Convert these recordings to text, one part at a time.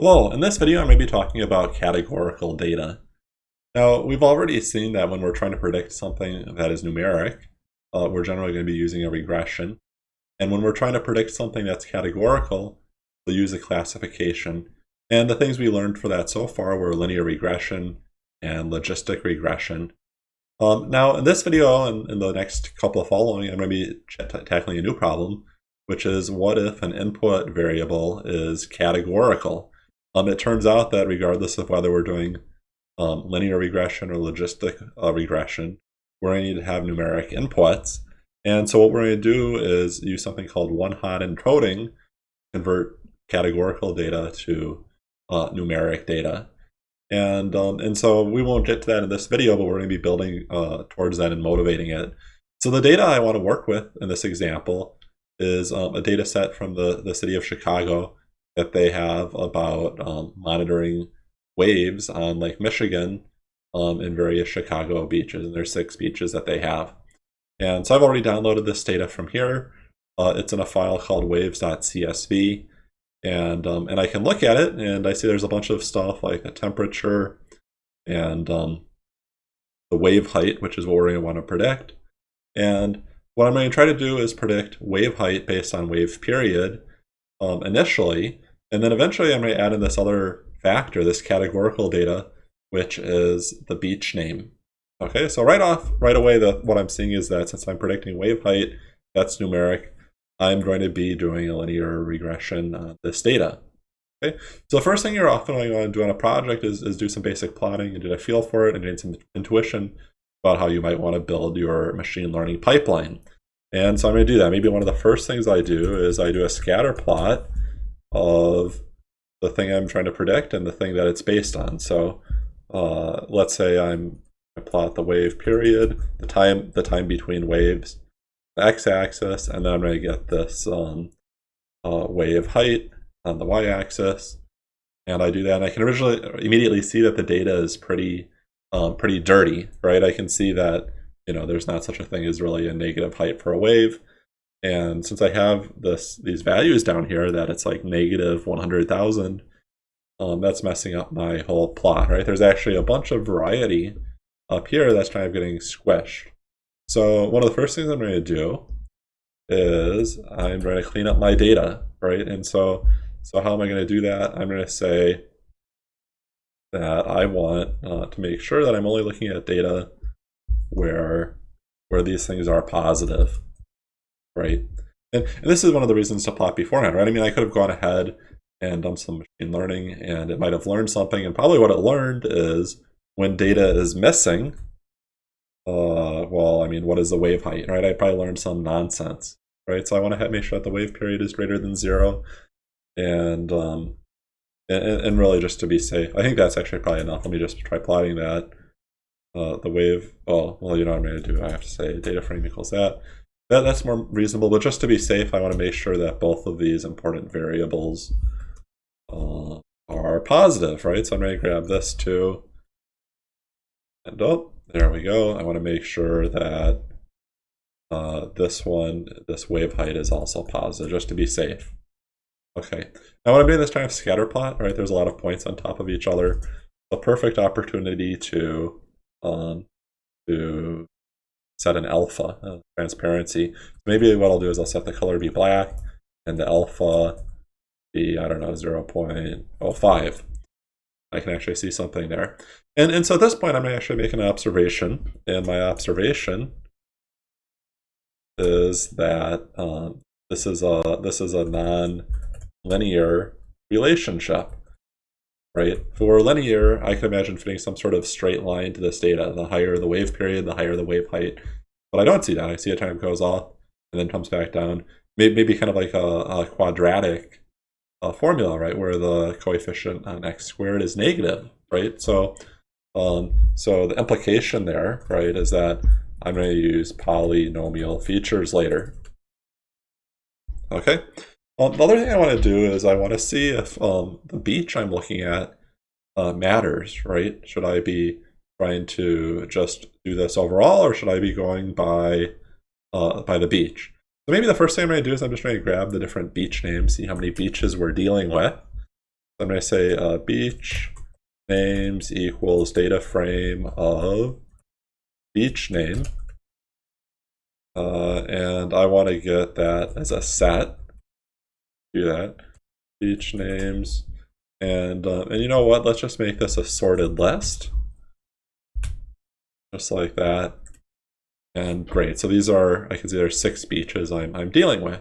Hello, in this video I'm going to be talking about categorical data. Now, we've already seen that when we're trying to predict something that is numeric, uh, we're generally going to be using a regression. And when we're trying to predict something that's categorical, we'll use a classification. And the things we learned for that so far were linear regression and logistic regression. Um, now, in this video and in the next couple following, I'm going to be tackling a new problem, which is what if an input variable is categorical? Um, it turns out that regardless of whether we're doing um, linear regression or logistic uh, regression, we're going to need to have numeric inputs. And so what we're going to do is use something called one-hot encoding, convert categorical data to uh, numeric data. And, um, and so we won't get to that in this video, but we're going to be building uh, towards that and motivating it. So the data I want to work with in this example is um, a data set from the, the city of Chicago that they have about um, monitoring waves on Lake Michigan um, in various Chicago beaches. And there's six beaches that they have. And so I've already downloaded this data from here. Uh, it's in a file called waves.csv. And, um, and I can look at it and I see there's a bunch of stuff like the temperature and um, the wave height, which is what we're going to want to predict. And what I'm going to try to do is predict wave height based on wave period um, initially. And then eventually I'm going to add in this other factor, this categorical data, which is the beach name. Okay, so right off, right away, the, what I'm seeing is that since I'm predicting wave height, that's numeric, I'm going to be doing a linear regression on this data. Okay, so the first thing you're often going to do on a project is, is do some basic plotting and get a feel for it and gain some intuition about how you might want to build your machine learning pipeline. And so I'm going to do that. Maybe one of the first things I do is I do a scatter plot of the thing I'm trying to predict and the thing that it's based on. So uh, let's say I'm I plot the wave period, the time the time between waves, the x-axis, and then I'm going to get this um, uh, wave height on the y-axis. And I do that, and I can originally immediately see that the data is pretty um, pretty dirty, right? I can see that you know there's not such a thing as really a negative height for a wave. And since I have this these values down here that it's like negative 100,000, um, that's messing up my whole plot, right? There's actually a bunch of variety up here that's kind of getting squished. So one of the first things I'm going to do is I'm going to clean up my data, right? And so, so how am I going to do that? I'm going to say that I want uh, to make sure that I'm only looking at data where where these things are positive right? And, and, this is one of the reasons to plot beforehand, right? I mean, I could have gone ahead and done some machine learning and it might have learned something. And probably what it learned is when data is missing, uh, well, I mean, what is the wave height, right? I probably learned some nonsense, right? So I want to make sure that the wave period is greater than zero. And, um, and, and really just to be safe, I think that's actually probably enough. Let me just try plotting that. Uh, the wave, oh, well, you know what I'm going to do. I have to say data frame equals that. That, that's more reasonable, but just to be safe, I want to make sure that both of these important variables uh, are positive, right? So I'm going to grab this too. And oh, there we go. I want to make sure that uh, this one, this wave height is also positive, just to be safe. Okay, I'm doing this time of scatter plot, right? There's a lot of points on top of each other. A perfect opportunity to um, to set an alpha, uh, transparency. Maybe what I'll do is I'll set the color to be black and the alpha be, I don't know, 0 0.05. I can actually see something there. And, and so at this point, I'm actually making an observation. And my observation is that um, this is a this is a non-linear relationship, right? For linear, I can imagine fitting some sort of straight line to this data. The higher the wave period, the higher the wave height. But I don't see that. I see a time goes off and then comes back down. Maybe, kind of like a, a quadratic uh, formula, right, where the coefficient on x squared is negative, right? So, um, so the implication there, right, is that I'm going to use polynomial features later. Okay. Um, the other thing I want to do is I want to see if um, the beach I'm looking at uh, matters, right? Should I be trying to just do this overall, or should I be going by uh, by the beach? So maybe the first thing I'm going to do is I'm just going to grab the different beach names, see how many beaches we're dealing with. So I'm going to say uh, beach names equals data frame of beach name. Uh, and I want to get that as a set. Do that. Beach names. And, uh, and you know what? Let's just make this a sorted list. Just like that. And great. So these are, I can see there's six beaches I'm, I'm dealing with.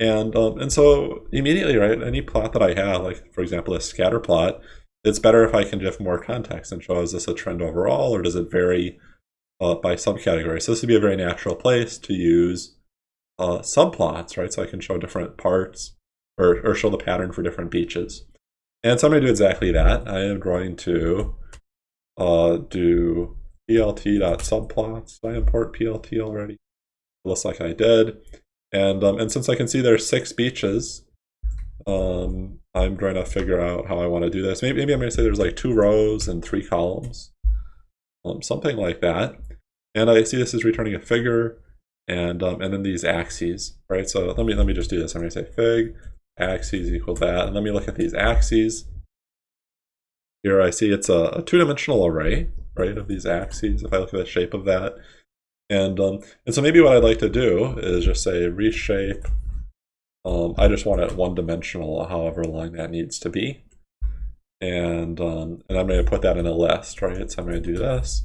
And, um, and so immediately, right, any plot that I have, like for example, a scatter plot, it's better if I can give more context and show is this a trend overall or does it vary uh, by subcategory. So this would be a very natural place to use uh, subplots, right? So I can show different parts or, or show the pattern for different beaches. And so I'm going to do exactly that. I am going to uh, do plt.subplots. Did I import plt already? It looks like I did. And, um, and since I can see there's six beaches, um, I'm trying to figure out how I want to do this. Maybe, maybe I'm going to say there's like two rows and three columns, um, something like that. And I see this is returning a figure and um, and then these axes, right? So let me let me just do this. I'm going to say fig axes equal that, and let me look at these axes. Here I see it's a, a two-dimensional array, right, of these axes. If I look at the shape of that, and um, and so maybe what I'd like to do is just say reshape. Um, I just want it one-dimensional, however long that needs to be, and um, and I'm going to put that in a list, right? So I'm going to do this.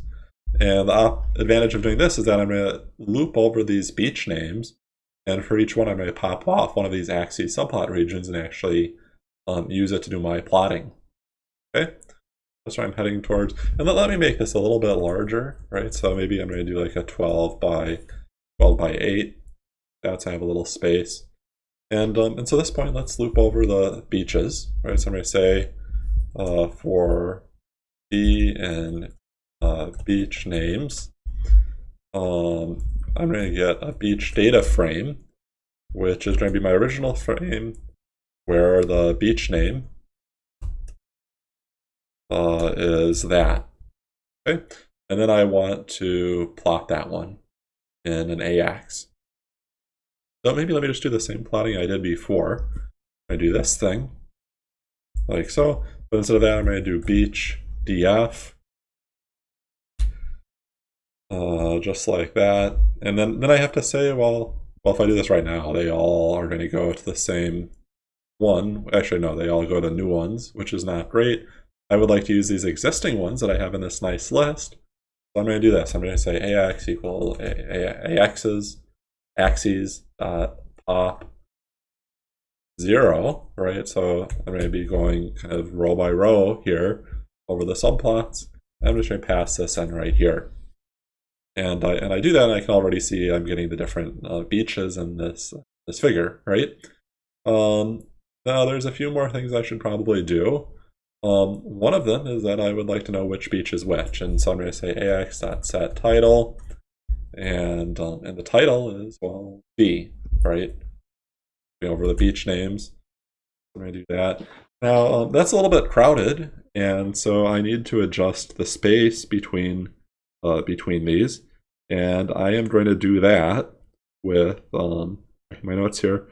And the advantage of doing this is that I'm going to loop over these beach names. And for each one, going to pop off one of these axes subplot regions and actually um, use it to do my plotting. Okay, that's what I'm heading towards. And let, let me make this a little bit larger, right? So maybe I'm going to do like a 12 by 12 by 8. That's I have a little space. And, um, and so at this point, let's loop over the beaches, right? So I'm going to say uh, for B and uh, beach names. Um, I'm going to get a beach data frame, which is going to be my original frame where the beach name uh, is that. Okay, and then I want to plot that one in an AX. So maybe let me just do the same plotting I did before. I do this thing, like so, but instead of that I'm going to do beach df uh, just like that. And then, then I have to say, well, well, if I do this right now, they all are going to go to the same one. Actually, no, they all go to new ones, which is not great. I would like to use these existing ones that I have in this nice list. So I'm going to do this. I'm going to say ax equal axes, axes dot pop zero, right? So I'm going to be going kind of row by row here over the subplots. I'm just going to pass this in right here and I and I do that, and I can already see I'm getting the different uh, beaches in this this figure, right? Um, now there's a few more things I should probably do. Um, one of them is that I would like to know which beach is which, and so I'm going to say ax.set title, and um, and the title is well B, right? Over the beach names. I'm going to do that. Now um, that's a little bit crowded, and so I need to adjust the space between uh, between these. And I am going to do that with um, my notes here,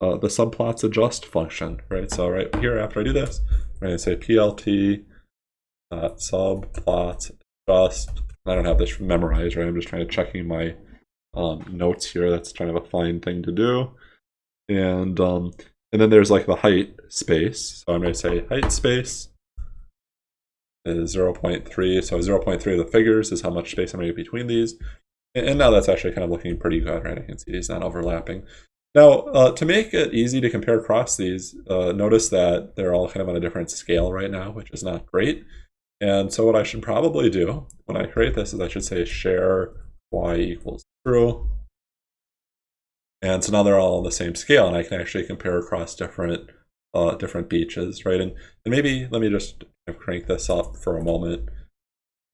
uh, the subplots adjust function, right? So right here, after I do this, I'm going to say plt uh, subplots adjust. I don't have this memorized, right? I'm just trying to checking my um, notes here. That's kind of a fine thing to do. And um, and then there's like the height space. So I'm going to say height space is 0.3. So 0.3 of the figures is how much space I'm going to get between these. And now that's actually kind of looking pretty good, right? I can see these not overlapping. Now, uh, to make it easy to compare across these, uh, notice that they're all kind of on a different scale right now, which is not great. And so what I should probably do when I create this is I should say share y equals true. And so now they're all on the same scale, and I can actually compare across different uh, different beaches, right? And, and maybe let me just crank this up for a moment.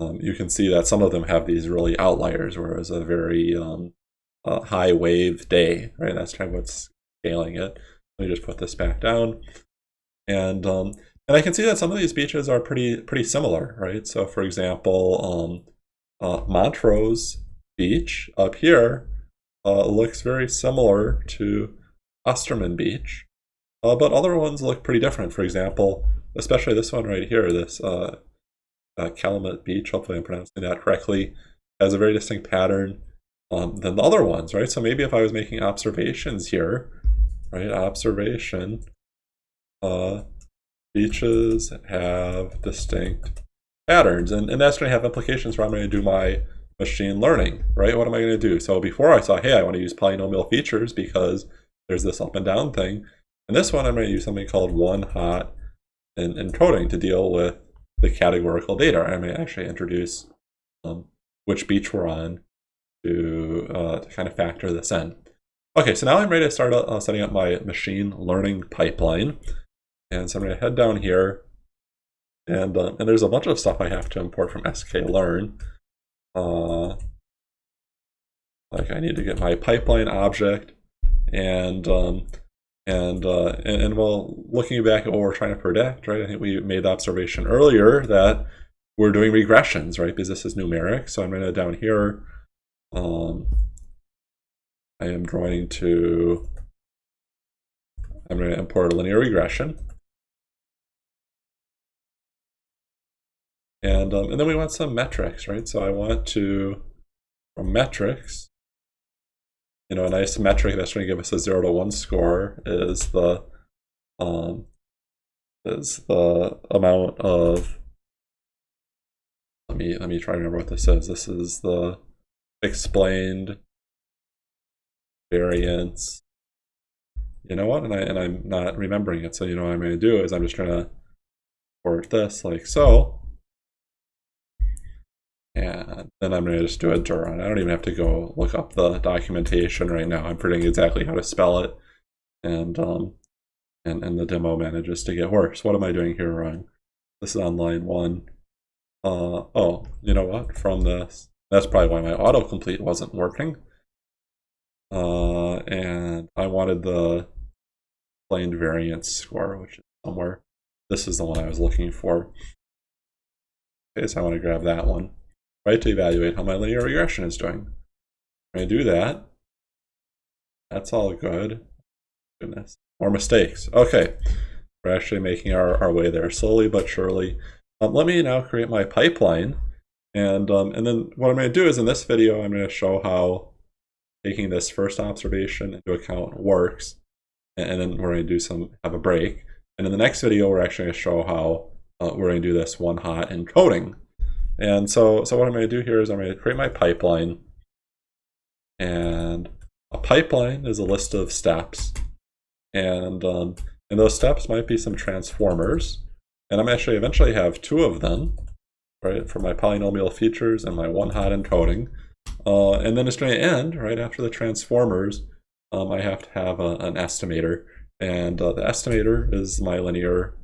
Um, you can see that some of them have these really outliers, where whereas a very um, uh, high wave day, right? That's kind of what's scaling it. Let me just put this back down. And um, and I can see that some of these beaches are pretty pretty similar, right? So for example, um, uh, Montrose Beach up here uh, looks very similar to Osterman Beach. Uh, but other ones look pretty different. For example, especially this one right here, this uh, uh, Calumet Beach, hopefully I'm pronouncing that correctly, has a very distinct pattern um, than the other ones, right? So maybe if I was making observations here, right, observation, uh, beaches have distinct patterns, and, and that's going to have implications for I'm going to do my machine learning, right? What am I going to do? So before I saw, hey, I want to use polynomial features because there's this up and down thing. And this one, I'm going to use something called one hot and encoding to deal with the categorical data. I may actually introduce um, which beach we're on to, uh, to kind of factor this in. Okay, so now I'm ready to start uh, setting up my machine learning pipeline. And so I'm going to head down here. And, uh, and there's a bunch of stuff I have to import from sklearn. Uh, like I need to get my pipeline object and um, and, uh, and, and well, looking back at what we're trying to predict, right? I think we made the observation earlier that we're doing regressions, right? Because this is numeric. So I'm going to down here. Um, I am going to. I'm going to import a linear regression. And, um, and then we want some metrics, right? So I want to, from metrics, you know, a nice metric that's going to give us a zero to one score is the, um, is the amount of, let me, let me try to remember what this is. This is the explained variance. You know what? And I, and I'm not remembering it. So, you know what I'm going to do is I'm just going to port this like so. Then I'm going to just do a dir. I don't even have to go look up the documentation right now. I'm predicting exactly how to spell it. And, um, and, and the demo manages to get worse. What am I doing here wrong? This is on line one. Uh, oh, you know what? From this, that's probably why my autocomplete wasn't working. Uh, and I wanted the explained variance score, which is somewhere. This is the one I was looking for. Okay, so I want to grab that one right, to evaluate how my linear regression is doing. When to do that. That's all good. Goodness. More mistakes. Okay. We're actually making our, our way there slowly but surely. Um, let me now create my pipeline. And, um, and then what I'm going to do is in this video, I'm going to show how taking this first observation into account works. And, then we're going to do some, have a break. And in the next video, we're actually going to show how uh, we're going to do this one hot encoding. And so, so what I'm going to do here is I'm going to create my pipeline. And a pipeline is a list of steps. And, um, and those steps might be some transformers. And I'm actually eventually have two of them, right, for my polynomial features and my one-hot encoding. Uh, and then it's going to end right after the transformers. Um, I have to have a, an estimator. And uh, the estimator is my linear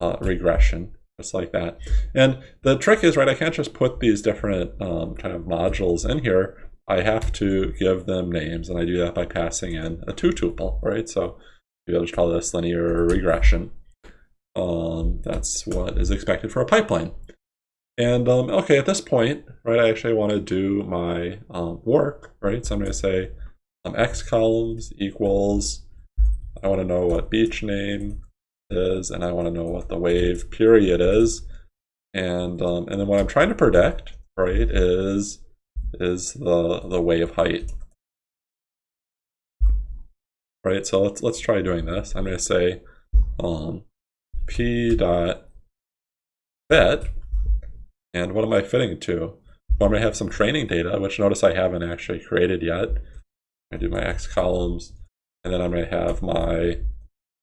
uh, regression just like that. And the trick is, right, I can't just put these different um, kind of modules in here. I have to give them names, and I do that by passing in a two tuple, right? So you'll just call this linear regression. Um, that's what is expected for a pipeline. And um, okay, at this point, right, I actually want to do my um, work, right? So I'm going to say um, x columns equals, I want to know what beach name is, and I want to know what the wave period is. And um, and then what I'm trying to predict, right, is is the the wave height. Right, so let's let's try doing this. I'm going to say um, p dot fit, and what am I fitting to? Well, I'm going to have some training data, which notice I haven't actually created yet. I do my x columns, and then I'm going to have my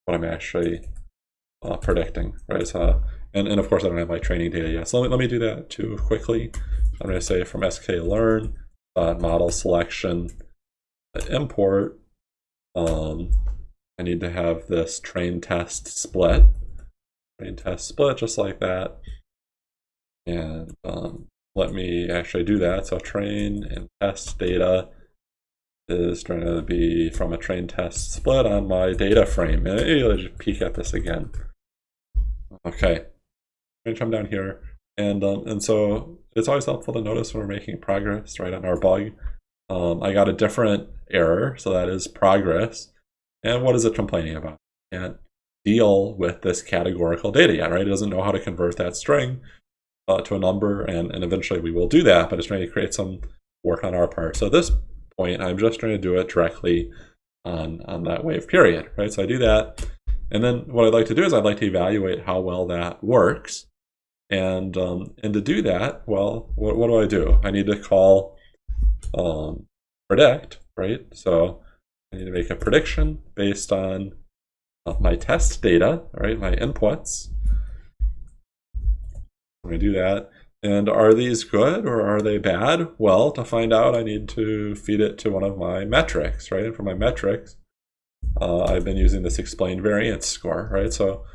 what I'm actually uh, predicting, right? So, and, and of course, I don't have my training data yet. So let me, let me do that too quickly. I'm going to say from sklearn uh, model selection import. Um, I need to have this train test split. Train test split just like that. And um, let me actually do that. So train and test data is going to be from a train test split on my data frame. And let's just peek at this again. Okay, I'm gonna come down here, and um, and so it's always helpful to notice when we're making progress, right, on our bug. Um, I got a different error, so that is progress. And what is it complaining about? It Can't deal with this categorical data yet, right? It doesn't know how to convert that string uh, to a number, and, and eventually we will do that, but it's trying to create some work on our part. So at this point, I'm just trying to do it directly on, on that wave period, right? So I do that, and then what I'd like to do is I'd like to evaluate how well that works. And, um, and to do that, well, what, what do I do? I need to call um, predict, right? So I need to make a prediction based on uh, my test data, right? My inputs. I'm going to do that. And are these good or are they bad? Well, to find out, I need to feed it to one of my metrics, right? And for my metrics, uh, I've been using this explained variance score, right? So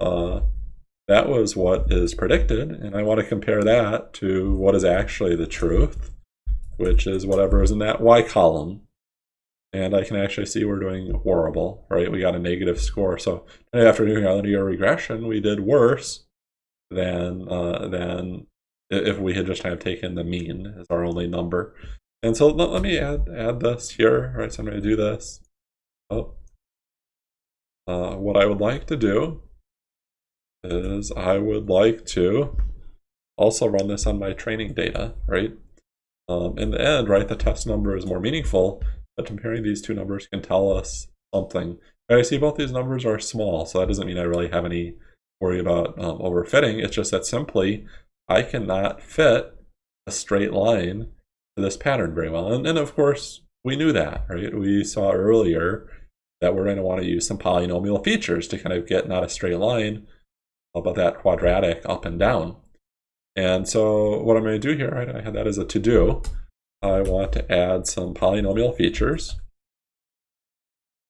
uh, that was what is predicted, and I want to compare that to what is actually the truth, which is whatever is in that y column. And I can actually see we're doing horrible, right? We got a negative score. So after doing our linear regression, we did worse than uh, than if we had just kind of taken the mean as our only number. And so let, let me add add this here, right? So I'm going to do this. Oh. Uh, what I would like to do is I would like to also run this on my training data, right? Um, in the end, right, the test number is more meaningful, but comparing these two numbers can tell us something. And I see both these numbers are small, so that doesn't mean I really have any worry about um, overfitting. It's just that simply I cannot fit a straight line to this pattern very well. And, and of course, we knew that, right? We saw earlier that we're going to want to use some polynomial features to kind of get not a straight line, but that quadratic up and down. And so what I'm going to do here, right, I had that as a to-do. I want to add some polynomial features.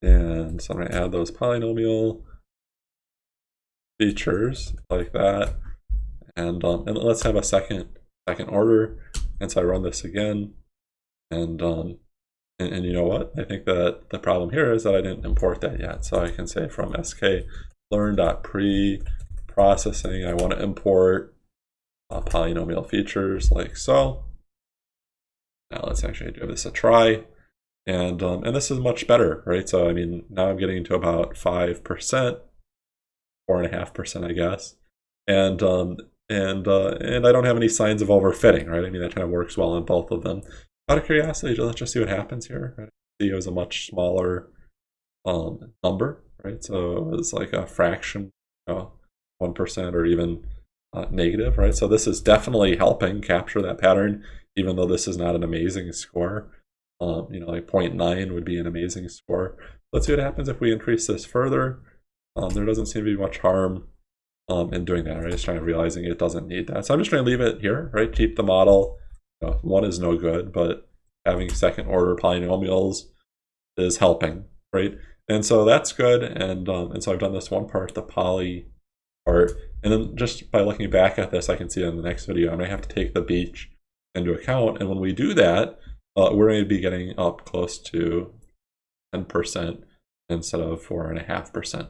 And so I'm going to add those polynomial features like that. And, um, and let's have a second second order. And so I run this again. And, um, and, and, you know what? I think that the problem here is that I didn't import that yet. So I can say from sk learn.pre-processing, I want to import uh, polynomial features like so. Now let's actually give this a try. And, um, and this is much better, right? So, I mean, now I'm getting to about 5%, 4.5%, I guess. And, um, and uh, and I don't have any signs of overfitting, right? I mean, that kind of works well on both of them. Out of curiosity, let's just see what happens here. Right? It was a much smaller um, number, right? So it was like a fraction, you know, or even uh, negative, right? So this is definitely helping capture that pattern, even though this is not an amazing score. Um, you know, like 0.9 would be an amazing score. Let's see what happens if we increase this further. Um, there doesn't seem to be much harm um, in doing that, right? It's trying to realizing it doesn't need that. So I'm just going to leave it here, right? Keep the model. Know, one is no good, but having second order polynomials is helping, right? And so that's good. And, um, and so I've done this one part, the poly part. And then just by looking back at this, I can see in the next video, I'm going to have to take the beach into account. And when we do that, uh, we're going to be getting up close to 10% instead of 4.5%.